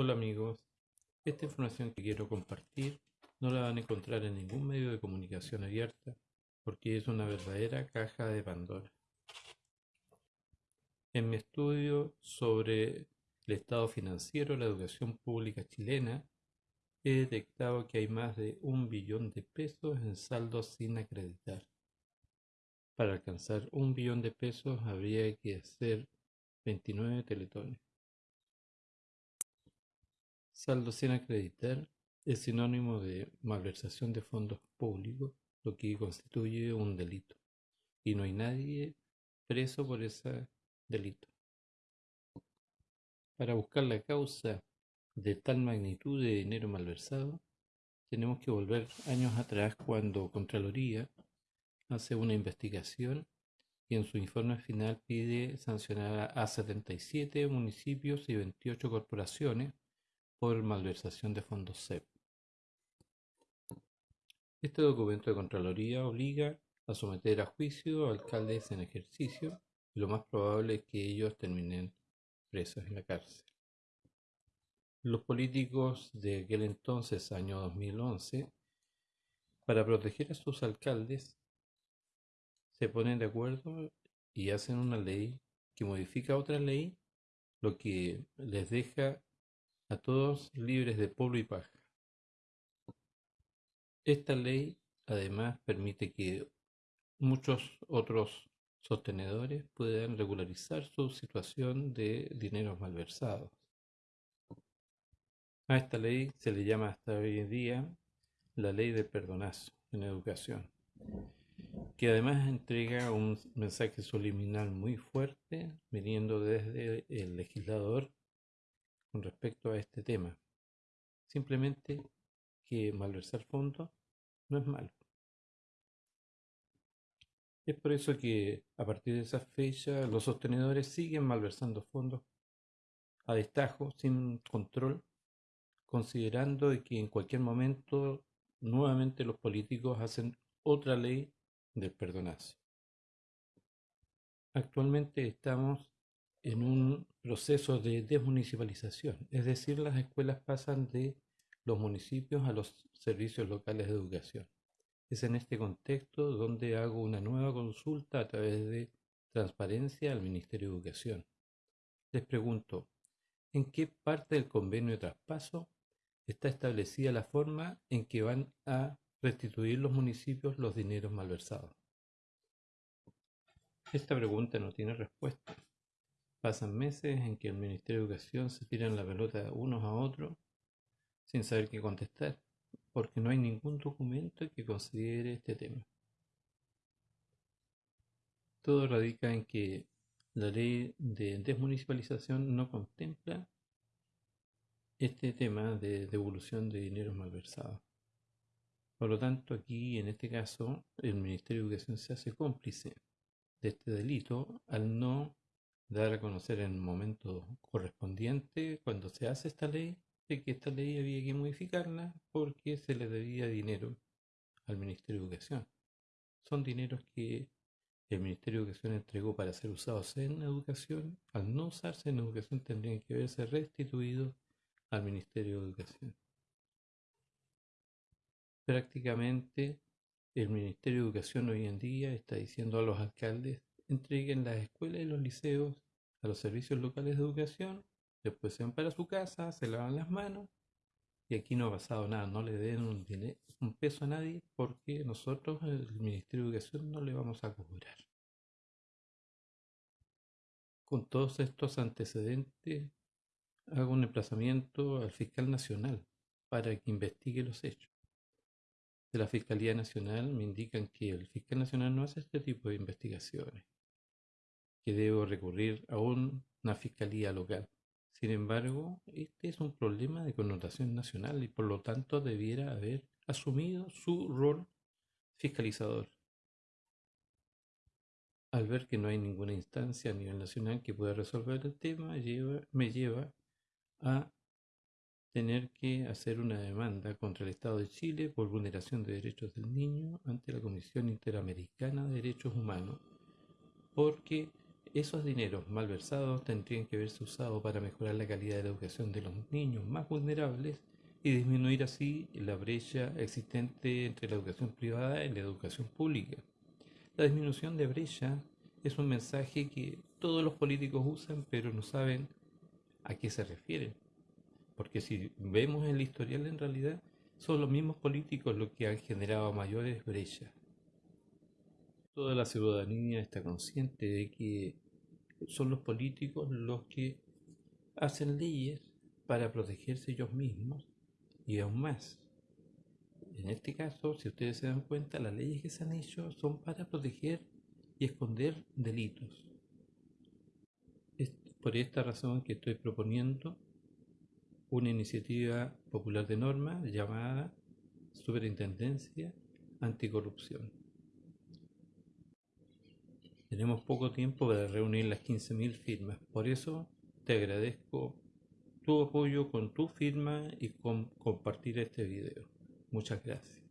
Hola amigos, esta información que quiero compartir no la van a encontrar en ningún medio de comunicación abierta porque es una verdadera caja de Pandora. En mi estudio sobre el estado financiero de la educación pública chilena, he detectado que hay más de un billón de pesos en saldos sin acreditar. Para alcanzar un billón de pesos habría que hacer 29 teletones. Saldo sin acreditar es sinónimo de malversación de fondos públicos, lo que constituye un delito. Y no hay nadie preso por ese delito. Para buscar la causa de tal magnitud de dinero malversado, tenemos que volver años atrás cuando Contraloría hace una investigación y en su informe final pide sancionar a 77 municipios y 28 corporaciones por malversación de fondos CEP. Este documento de Contraloría obliga a someter a juicio a alcaldes en ejercicio y lo más probable es que ellos terminen presos en la cárcel. Los políticos de aquel entonces, año 2011, para proteger a sus alcaldes, se ponen de acuerdo y hacen una ley que modifica otra ley, lo que les deja a todos libres de polvo y paja. Esta ley además permite que muchos otros sostenedores puedan regularizar su situación de dineros malversados. A esta ley se le llama hasta hoy en día la ley de perdonazo en educación, que además entrega un mensaje subliminal muy fuerte viniendo desde el legislador con respecto a este tema. Simplemente que malversar fondos no es malo. Es por eso que a partir de esa fecha los sostenedores siguen malversando fondos a destajo, sin control, considerando que en cualquier momento nuevamente los políticos hacen otra ley del perdonazo. Actualmente estamos en un proceso de desmunicipalización, es decir, las escuelas pasan de los municipios a los servicios locales de educación. Es en este contexto donde hago una nueva consulta a través de transparencia al Ministerio de Educación. Les pregunto, ¿en qué parte del convenio de traspaso está establecida la forma en que van a restituir los municipios los dineros malversados? Esta pregunta no tiene respuesta. Pasan meses en que el Ministerio de Educación se tiran la pelota unos a otros sin saber qué contestar, porque no hay ningún documento que considere este tema. Todo radica en que la ley de desmunicipalización no contempla este tema de devolución de dinero malversados. Por lo tanto, aquí en este caso, el Ministerio de Educación se hace cómplice de este delito al no dar a conocer en el momento correspondiente, cuando se hace esta ley, de que esta ley había que modificarla porque se le debía dinero al Ministerio de Educación. Son dineros que el Ministerio de Educación entregó para ser usados en educación. Al no usarse en educación tendrían que verse restituidos al Ministerio de Educación. Prácticamente el Ministerio de Educación hoy en día está diciendo a los alcaldes entreguen las escuelas y los liceos a los servicios locales de educación, después se van para su casa, se lavan las manos y aquí no ha pasado nada, no le den un, peso a nadie porque nosotros, el Ministerio de Educación, no le vamos a cobrar. Con todos estos antecedentes, hago un emplazamiento al fiscal nacional para que investigue los hechos. De la Fiscalía Nacional me indican que el fiscal nacional no hace este tipo de investigaciones que debo recurrir a una fiscalía local. Sin embargo, este es un problema de connotación nacional y por lo tanto debiera haber asumido su rol fiscalizador. Al ver que no hay ninguna instancia a nivel nacional que pueda resolver el tema, me lleva a tener que hacer una demanda contra el Estado de Chile por vulneración de derechos del niño ante la Comisión Interamericana de Derechos Humanos, porque Esos dineros malversados tendrían que haberse usado para mejorar la calidad de la educación de los niños más vulnerables y disminuir así la brecha existente entre la educación privada y la educación pública. La disminución de brecha es un mensaje que todos los políticos usan pero no saben a qué se refieren. Porque si vemos el historial en realidad son los mismos políticos los que han generado mayores brechas. Toda la ciudadanía está consciente de que son los políticos los que hacen leyes para protegerse ellos mismos y aún más. En este caso, si ustedes se dan cuenta, las leyes que se han hecho son para proteger y esconder delitos. Es por esta razón que estoy proponiendo una iniciativa popular de norma llamada Superintendencia Anticorrupción. Tenemos poco tiempo para reunir las 15.000 firmas, por eso te agradezco tu apoyo con tu firma y con compartir este video. Muchas gracias.